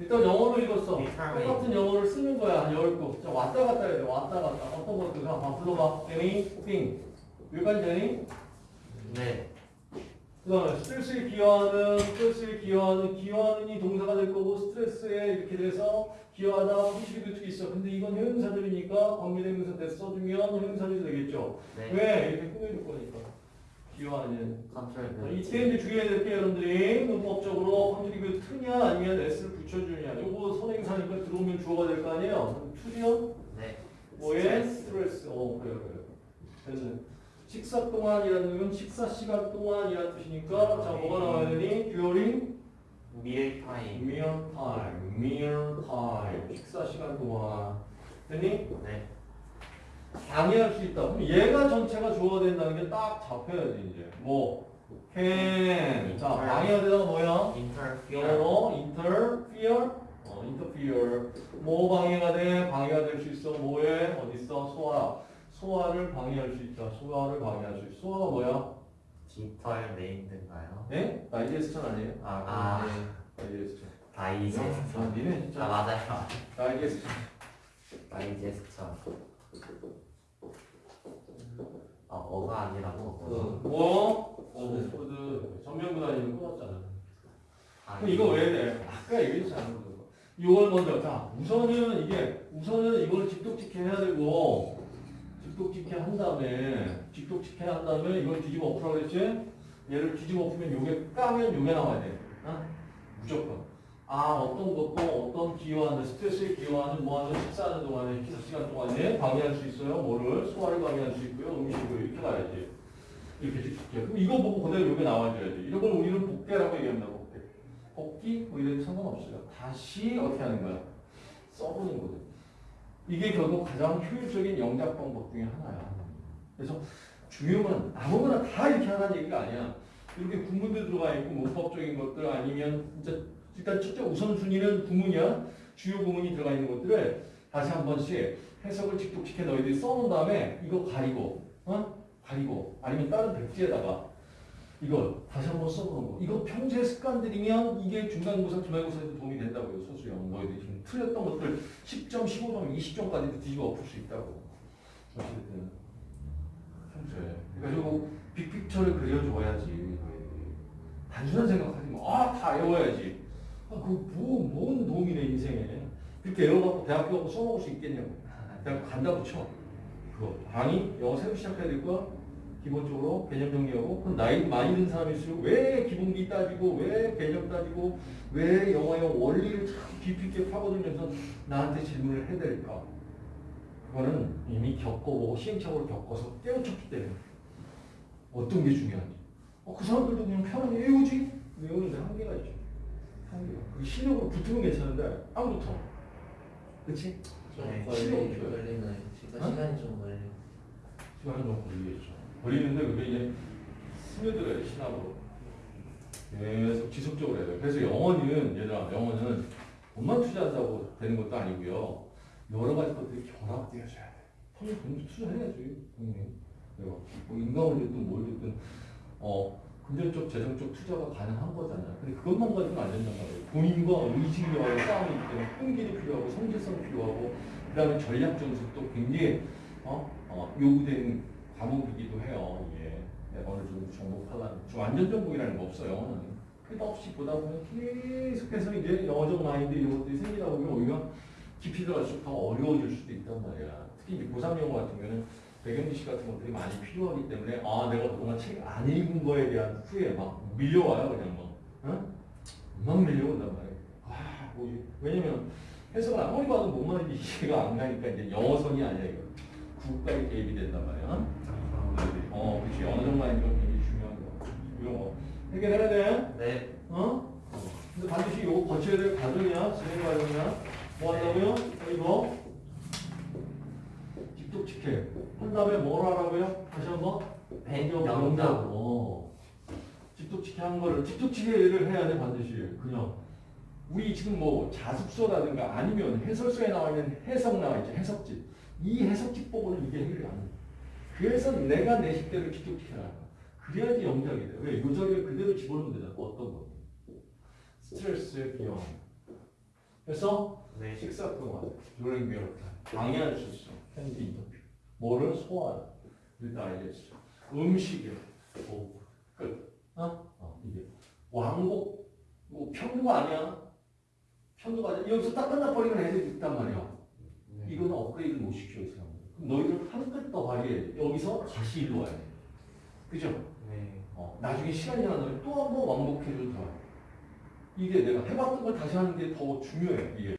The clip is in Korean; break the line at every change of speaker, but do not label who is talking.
일단 영어로 읽었어.
Determine.
똑같은 영어를 쓰는 거야. 한열 거. 자, 왔다 갔다 해야 돼. 왔다 갔다. 어떤 것들 가? 봐, 불러봐. anything. 여기까지 되니?
네.
그 다음에 스트레스에 기여하는, 스트레스에 기여하는, 기여하는 이 동사가 될 거고, 스트레스에 이렇게 돼서 기여하다, 후시리도 있어. 근데 이건 형용사들이니까 관계대명사 대 써주면 형용사들이 되겠죠.
네.
왜? 이렇게 꾸며줄 거니까. 기여하는.
컨트롤
자,
벤.
이때 이제 주의해야 될게 여러분들이 문법적으로 컨트리뷰 트냐 아니면 s를 붙여주냐. 요거 선행사니까 들어오면 주어가 될 거 아니에요. 투면
네.
뭐에 스트레스. 어, 그래, 그래. 됐네. 식사 동안이라는 건 식사 시간 동안이라는 뜻이니까 자 뭐가 나와야 되니? during meal time, meal time. 식사 시간 동안. 됐니?
네.
방해할 수 있다. 그럼 얘가 전체가 주어가 된다는 게 딱 잡혀야지 이제. 뭐 can. 자 방해가 되다가 뭐야? 영어로 interfere. 어, interfere. 뭐 방해가 돼? 방해가 될 수 있어. 뭐에? 어디 있어? 소화. 소화를 방해할 수 있다. 소화를 방해할 수 있어. 소화가 뭐야?
디털 네임드인가요?
네? 다이제스천 아니에요? 아,
아.
그러네. 다이제스천.
다이제스처.
아, 니네 진짜.
아 맞아요.
다이제스천.
다이제스처. 아 어가 아니라고.
그, 푸드. 전면부 다니면 끊었잖아.
아,
그럼 이거 왜 돼? 아까 얘기했잖아. 이걸 먼저. 자, 우선은 이게, 우선은 이걸 직독직해 해야 되고, 직독직해 한 다음에, 직독직해 한 다음에 이걸 뒤집어 엎으라고 그랬지? 얘를 뒤집어 엎으면 요게 까면 요게 나와야 돼. 어? 무조건. 아, 어떤 것도 어떤 기여하는, 스트레스에 기여하는, 뭐하는, 식사하는 동안에, 식사 시간 동안에 방해할 수 있어요. 뭐를? 소화를 방해할 수 있고요. 음식을 이렇게 가야지. 이렇게 직독해. 그럼 이거 보고 그대로 요게 나와줘야지. 이런 걸 우리는 복대라고 얘기합니다. 복대. 복귀 뭐 이래도 상관없어요. 다시 어떻게 하는 거야? 써보는 거죠. 이게 결국 가장 효율적인 영작 방법 중에 하나야. 그래서 중요한 건 아무거나 다 이렇게 하라는 얘기가 아니야. 이렇게 구문도 들어가 있고 문법적인 것들 아니면 진짜 일단 첫째 우선순위는 구문이야. 주요 구문이 들어가 있는 것들을 다시 한 번씩 해석을 직독직해 너희들이 써놓은 다음에 이거 가리고 어? 가리고 아니면 다른 백지에다가 이걸 다시 한번 써보는 거. 이거 평소에 습관들이면 이게 중간고사, 기말고사에도 도움이 된다고요. 소수형. 너희들이 지금 틀렸던 것들 10점, 15점, 20점까지도 뒤집어 엎을 수 있다고. 어쨌든 평소에. 그러니까 결국 빅픽처를 그려줘야지. 단순한 생각하지 마. 아, 다 외워야지. 아, 그 뭐, 뭔 도움이 내 인생에. 그렇게 외워갖고 대학교 가고 써먹을 수 있겠냐고. 대학교 간다고 쳐. 그거. 아니, 영어 새로 시작해야 될 거야? 기본적으로 개념 정리하고 그럼 나이 많이 든 사람일수록 왜 기본기 따지고 왜 개념 따지고 왜 영어의 원리를 참 깊이 있게 파고들면서 나한테 질문을 해야 될까 그거는 이미 겪어보고 시행착오를 겪어서 깨우쳤기 때문에 어떤 게 중요한지 어, 그 사람들도 그냥 편하게 외우지 외우는데 한계가 있죠 그 실력으로 붙으면 괜찮은데 안 붙어 그치?
네.
실력으로
걸리,
붙어야 돼.
걸리는 시간,
어?
시간이 좀 걸려.
시간이 좀 걸리겠죠. 걸리는데 그게 이제 스며들어요, 신압으로. 계속 지속적으로 해야 돼요. 그래서 영어는, 얘들아, 영어는 돈만 투자한다고 되는 것도 아니고요. 여러 가지 것들이 결합되어져야 돼. 돈을 돈 투자해야지, 당연히. 뭐 듣든 뭘 듣든, 어, 금전적, 재정적 투자가 가능한 거잖아요. 근데 그것만 가지고는 안 된단 말이에요. 본인과 의식력하고 싸움이 있기 때문에 끈기도 필요하고 성실성 필요하고 그 다음에 전략 전술도 굉장히 어? 어, 요구되는 과목이기도 해요. 이게 내가 어느 정도 정복하려면 좀 완전 정복이라는 거 없어요. 끝없이 보다 보면 계속해서 이제 영어적 마인드 이런 것들이 생기다 보면 오히려 깊이 들어갈수록 더 어려워질 수도 있단 말이야. 특히 이제 고3 영어 같은 경우는 배경지식 같은 것들이 많이 필요하기 때문에 아 내가 그동안 책 안 읽은 거에 대한 후에 막 밀려와요 그냥 막 어? 막 밀려온단 말이에요. 아 뭐지? 왜냐면 해석을 아무리 봐도 뭔 말인지 이해가 안 가니까 이제 영어선이 아니야 이거. 국가의 개입이 된단 말이야. 어, 그렇지. 어느 정도인지 굉장히 중요한 거. 이런 거 해결해야 돼.
네.
어? 근데 반드시 이거 거쳐야 될 과정이야. 진행 과정이야. 뭐 한다고요? 어, 이거 직독직해. 한 다음에 뭘 하라고요? 다시 한 번
배-
영작.
영작.
어. 직독직해 한 거를 직독직해를 해야 돼 반드시. 그냥 우리 지금 뭐 자습서라든가 아니면 해설서에 나와 있는 해석 나와 있죠. 해석집. 이 해석집 보고는 이게 해결이 안 돼. 그래서 내가 내 식대로 직접시켜라. 그래야지 영작이 돼. 왜? 요 자리에 그대로 집어넣으면 되잖아. 어떤 거. 스트레스에 비용. 됐어?
네.
식사 동안 meal time 방해할 수 있어 핸드 인터뷰 뭐를? 소화해 일단 알겠어 음식이야 오, 끝. 어? 어 이게. 왕복. 뭐 편도가 아니야? 편도가 아니야? 여기서 딱 끝나버리면 애들이 있단 말이야.
네.
이거는 업그레이드 못 시켜 이 사람들 그럼 너희들 한끗 더 발휘해 여기서 다시 일로 와야 돼. 그죠?
네.
어, 나중에 시간이 지나면 또 한 번 왕복해줘도 돼 이게 내가 해봤던 걸 다시 하는 게 더 중요해 이게